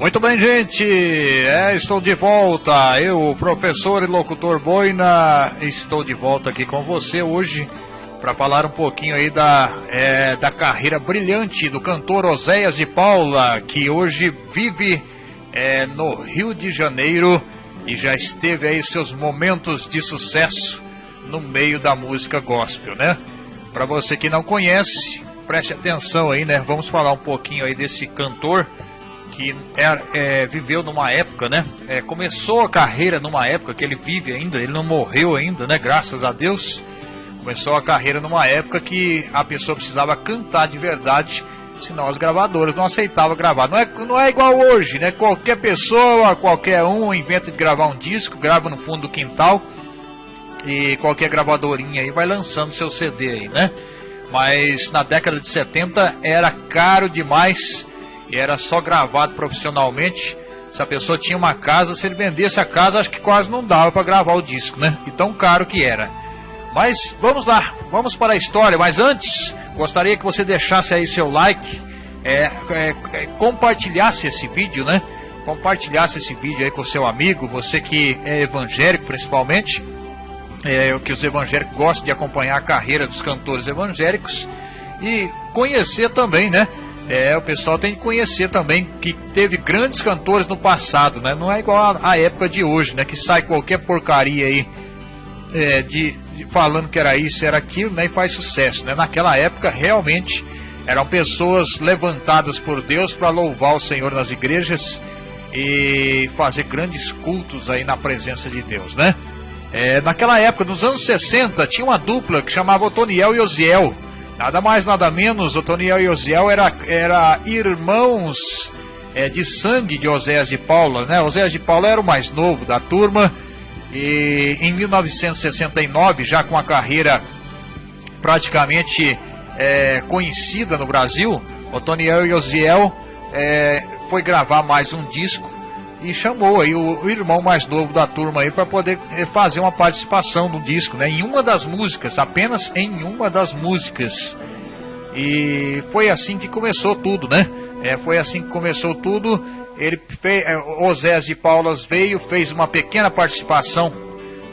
Muito bem, gente. É, estou de volta. Eu, professor e locutor Boina, estou de volta aqui com você hoje para falar um pouquinho aí da, é, da carreira brilhante do cantor Oséias de Paula, que hoje vive é, no Rio de Janeiro e já esteve aí seus momentos de sucesso no meio da música gospel, né? Para você que não conhece, preste atenção aí, né? Vamos falar um pouquinho aí desse cantor que é, é, viveu numa época, né? É, começou a carreira numa época que ele vive ainda, ele não morreu ainda, né? Graças a Deus. Começou a carreira numa época que a pessoa precisava cantar de verdade, senão as gravadoras não aceitavam gravar. Não é, não é igual hoje, né? Qualquer pessoa, qualquer um inventa de gravar um disco, grava no fundo do quintal e qualquer gravadorinha aí vai lançando seu CD aí, né? Mas na década de 70 era caro demais e era só gravado profissionalmente. Se a pessoa tinha uma casa, se ele vendesse a casa, acho que quase não dava para gravar o disco, né? E tão caro que era. Mas vamos lá, vamos para a história. Mas antes, gostaria que você deixasse aí seu like, é, é, é, compartilhasse esse vídeo, né? Compartilhasse esse vídeo aí com seu amigo, você que é evangélico principalmente, é, que os evangélicos gostam de acompanhar a carreira dos cantores evangélicos e conhecer também, né? É, o pessoal tem que conhecer também que teve grandes cantores no passado, né? Não é igual à época de hoje, né? Que sai qualquer porcaria aí é, de, de, falando que era isso, era aquilo, né? E faz sucesso, né? Naquela época realmente eram pessoas levantadas por Deus para louvar o Senhor nas igrejas e fazer grandes cultos aí na presença de Deus, né? É, naquela época, nos anos 60, tinha uma dupla que chamava Otoniel e Osiel Nada mais, nada menos, Otoniel e Osiel era, era irmãos é, de sangue de Oséias de Paula, né? Oséias de Paula era o mais novo da turma e em 1969, já com a carreira praticamente é, conhecida no Brasil, Otoniel e Osiel é, foi gravar mais um disco e chamou aí o, o irmão mais novo da turma aí para poder eh, fazer uma participação no disco, né? Em uma das músicas, apenas em uma das músicas. E foi assim que começou tudo, né? É, foi assim que começou tudo. Ele fez, é, Osés de Paulas veio, fez uma pequena participação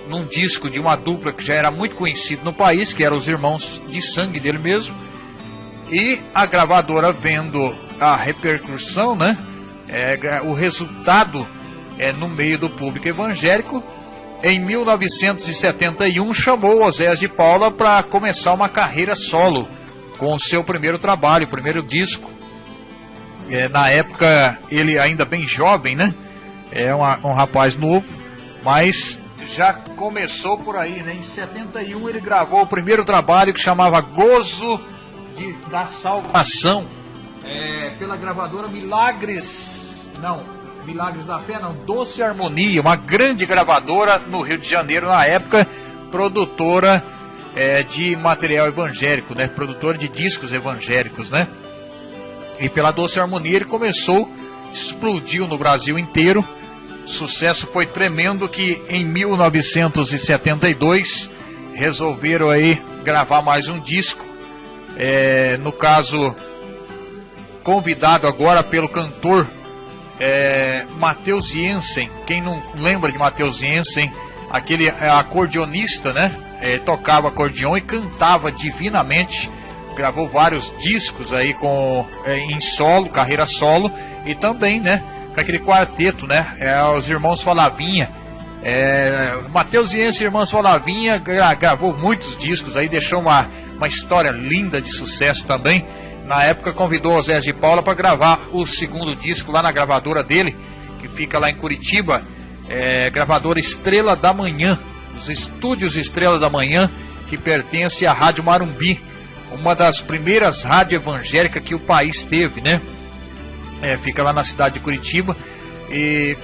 num disco de uma dupla que já era muito conhecido no país, que eram os irmãos de sangue dele mesmo. E a gravadora vendo a repercussão, né? É, o resultado é, no meio do público evangélico. Em 1971 chamou Oséias de Paula para começar uma carreira solo com o seu primeiro trabalho, o primeiro disco. É, na época ele ainda bem jovem, né? É um, um rapaz novo, mas já começou por aí, né? Em 71 ele gravou o primeiro trabalho que chamava Gozo de, da Salvação, é, pela gravadora Milagres não, Milagres da Fé, não. Doce Harmonia, uma grande gravadora no Rio de Janeiro na época, produtora é, de material evangélico, né? Produtora de discos evangélicos, né? E pela Doce Harmonia ele começou, explodiu no Brasil inteiro. O sucesso foi tremendo que em 1972 resolveram aí gravar mais um disco. É, no caso, convidado agora pelo cantor é, Matheus Jensen, quem não lembra de Matheus Jensen, aquele acordeonista, né? É, tocava acordeon e cantava divinamente, gravou vários discos aí com é, em solo, carreira solo e também, né? Com aquele quarteto, né? É, os irmãos Falavinha. É, Matheus Jensen Irmãos Falavinha gra, gravou muitos discos aí, deixou uma, uma história linda de sucesso também na época convidou o Zé de Paula para gravar o segundo disco lá na gravadora dele, que fica lá em Curitiba, é, gravadora Estrela da Manhã, os estúdios Estrela da Manhã, que pertence à Rádio Marumbi, uma das primeiras rádios evangélicas que o país teve, né? É, fica lá na cidade de Curitiba. E,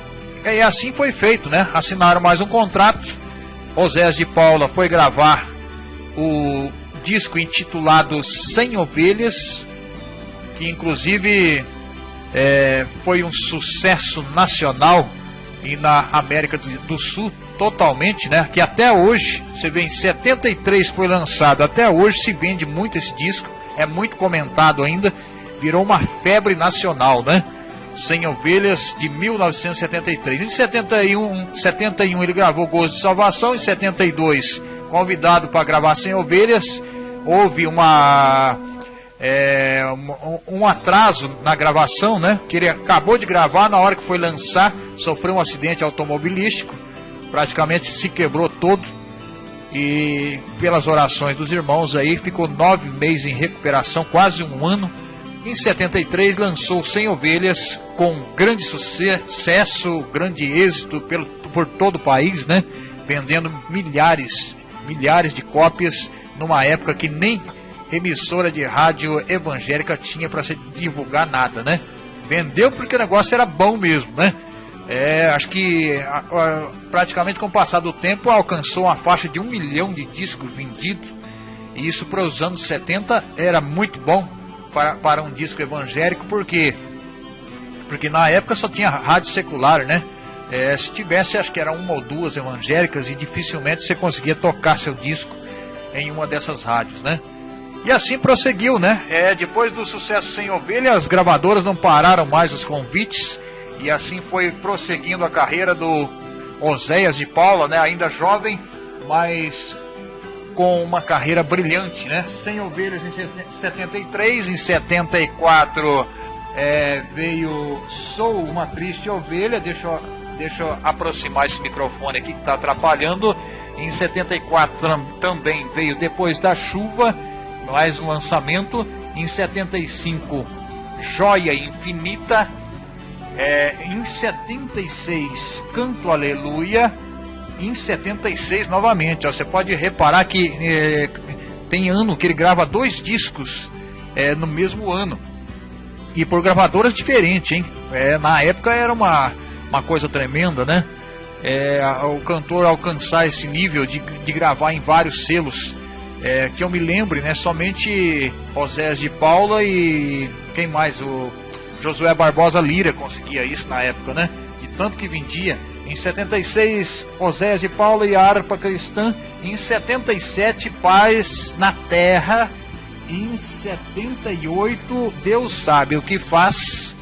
e assim foi feito, né? Assinaram mais um contrato. Osés de Paula foi gravar o disco intitulado Sem Ovelhas, que inclusive é, foi um sucesso nacional e na América do Sul totalmente, né? Que até hoje, você vê em 73 foi lançado, até hoje se vende muito esse disco, é muito comentado ainda, virou uma febre nacional, né? Sem Ovelhas de 1973. Em 71, 71 ele gravou Gozo de Salvação, em 72 convidado para gravar Sem Ovelhas, houve uma é, um, um, atraso na gravação, né? Que ele acabou de gravar, na hora que foi lançar, sofreu um acidente automobilístico, praticamente se quebrou todo. E pelas orações dos irmãos aí, ficou nove meses em recuperação, quase um ano em 73 lançou 100 Ovelhas com grande sucesso, grande êxito pelo, por todo o país, né? Vendendo milhares, milhares de cópias numa época que nem emissora de rádio evangélica tinha para se divulgar nada, né? Vendeu porque o negócio era bom mesmo, né? É, acho que praticamente com o passar do tempo alcançou uma faixa de um milhão de discos vendidos. E isso para os anos 70 era muito bom para, para um disco evangélico, porque porque na época só tinha rádio secular, né? É, se tivesse, acho que era uma ou duas evangélicas e dificilmente você conseguia tocar seu disco em uma dessas rádios, né? E assim prosseguiu, né? É, depois do sucesso sem ovelha, as gravadoras não pararam mais os convites e assim foi prosseguindo a carreira do Oséias de Paula, né? Ainda jovem, mas com uma carreira brilhante, né? Sem ovelhas em 73, em 74 é, veio Sou uma triste ovelha. Deixa eu, deixa eu aproximar esse microfone aqui que está atrapalhando. Em 74 também veio Depois da Chuva, mais um lançamento. Em 75, Joia Infinita. É, em 76, Canto Aleluia em 76 novamente. Ó, você pode reparar que é, tem ano que ele grava dois discos é, no mesmo ano. E por gravadoras diferentes, hein? É, na época era uma, uma coisa tremenda, né? É, o cantor alcançar esse nível de, de gravar em vários selos. É, que eu me lembre, né? Somente Osés de Paula e quem mais? O Josué Barbosa Lira conseguia isso na época, né? De tanto que vendia. Em 76, Oséias de Paula e a harpa cristã. Em 77, Paz na Terra. Em 78, Deus sabe o que faz.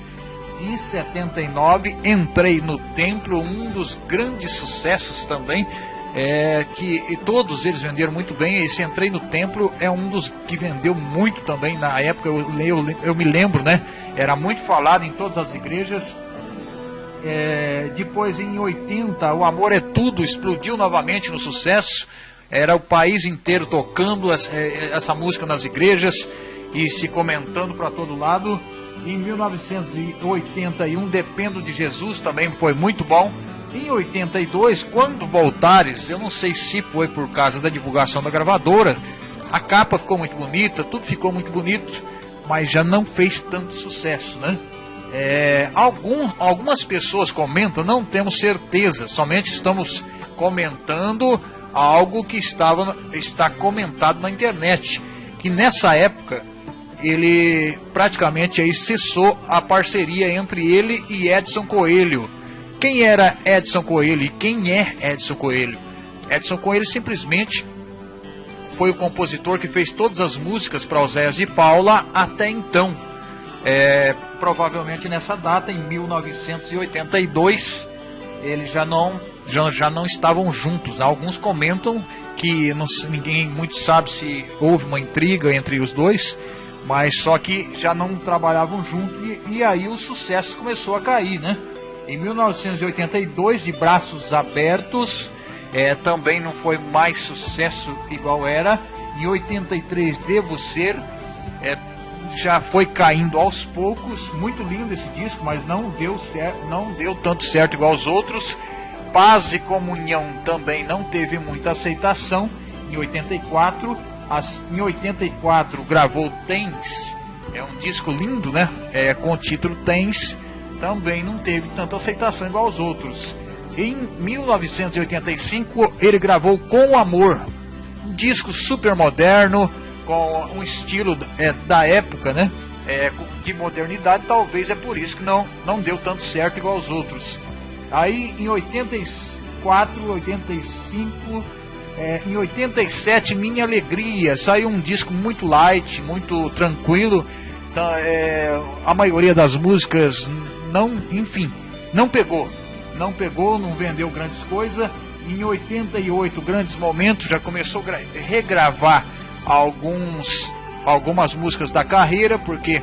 Em 79, Entrei no Templo, um dos grandes sucessos também. É, que todos eles venderam muito bem. Esse Entrei no Templo é um dos que vendeu muito também na época. Eu, eu, eu me lembro, né? Era muito falado em todas as igrejas. É, depois, em 80, O Amor é Tudo explodiu novamente no sucesso. Era o país inteiro tocando essa, é, essa música nas igrejas e se comentando para todo lado. Em 1981, Dependo de Jesus também foi muito bom. Em 82, quando Voltares, eu não sei se foi por causa da divulgação da gravadora, a capa ficou muito bonita, tudo ficou muito bonito, mas já não fez tanto sucesso, né? É, algum, algumas pessoas comentam, não temos certeza, somente estamos comentando algo que estava, está comentado na internet, que nessa época ele praticamente aí cessou a parceria entre ele e Edson Coelho. Quem era Edson Coelho e quem é Edson Coelho? Edson Coelho simplesmente foi o compositor que fez todas as músicas para Oséias de Paula até então é, provavelmente nessa data, em 1982, eles já não, já, já não estavam juntos. Alguns comentam que não, ninguém muito sabe se houve uma intriga entre os dois, mas só que já não trabalhavam juntos e, e aí o sucesso começou a cair, né? Em 1982, de braços abertos, é, também não foi mais sucesso igual era. Em 83, Devo Ser, é, já foi caindo aos poucos. Muito lindo esse disco, mas não deu certo, não deu tanto certo igual os outros. Paz e Comunhão também não teve muita aceitação. Em 84, as, em 84 gravou Tens, é um disco lindo, né? É, com o título Tens, também não teve tanta aceitação igual os outros. Em 1985 ele gravou Com Amor, um disco super moderno, com um estilo é, da época, né? É, de modernidade, talvez é por isso que não, não deu tanto certo igual os outros. Aí em 84, 85, é, em 87, Minha Alegria, saiu um disco muito light, muito tranquilo. Então, é, a maioria das músicas não, enfim, não pegou. Não pegou, não vendeu grandes coisas. Em 88, grandes momentos, já começou a regravar alguns, algumas músicas da carreira, porque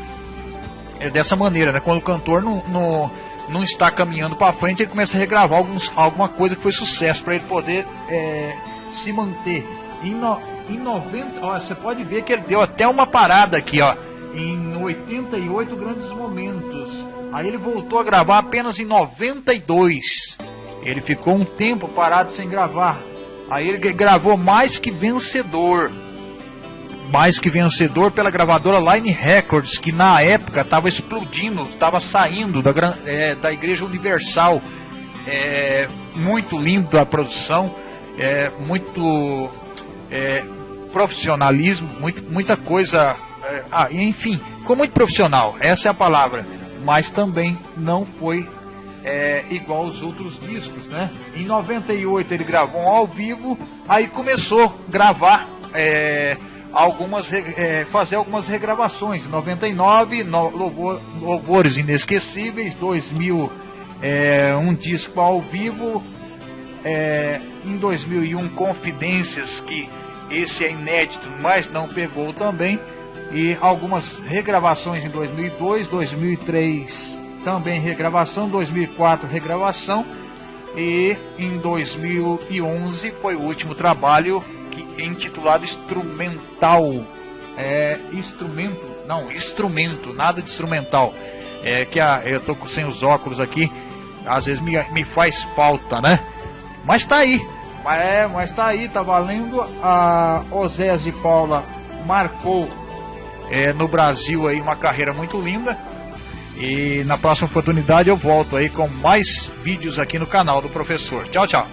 é dessa maneira, né? Quando o cantor não, não, não está caminhando para frente, ele começa a regravar alguns, alguma coisa que foi sucesso para ele poder é, se manter. Em, no, em 90, ó, você pode ver que ele deu até uma parada aqui, ó, em 88 grandes momentos. Aí ele voltou a gravar apenas em 92. Ele ficou um tempo parado sem gravar. Aí ele gravou mais que vencedor. Mais que vencedor pela gravadora Line Records, que na época estava explodindo, estava saindo da, é, da Igreja Universal. É, muito lindo a produção, é, muito é, profissionalismo, muito, muita coisa. É, ah, enfim, ficou muito profissional, essa é a palavra. Mas também não foi é, igual aos outros discos, né? Em 98 ele gravou um ao vivo, aí começou a gravar é, algumas é, fazer algumas regravações. Em 99, no, louvor, louvores inesquecíveis, 2000 é, um disco ao vivo, é, em 2001 Confidências que esse é inédito, mas não pegou também. E algumas regravações em 2002, 2003 também regravação, 2004 regravação e em 2011 foi o último trabalho que intitulado Instrumental. É, instrumento, não, instrumento, nada de instrumental. É que a, eu tô sem os óculos aqui, às vezes me, me faz falta, né? Mas tá aí, é, mas tá aí, tá valendo. A Osés de Paula marcou é, no Brasil aí uma carreira muito linda. E na próxima oportunidade eu volto aí com mais vídeos aqui no canal do professor. Tchau, tchau.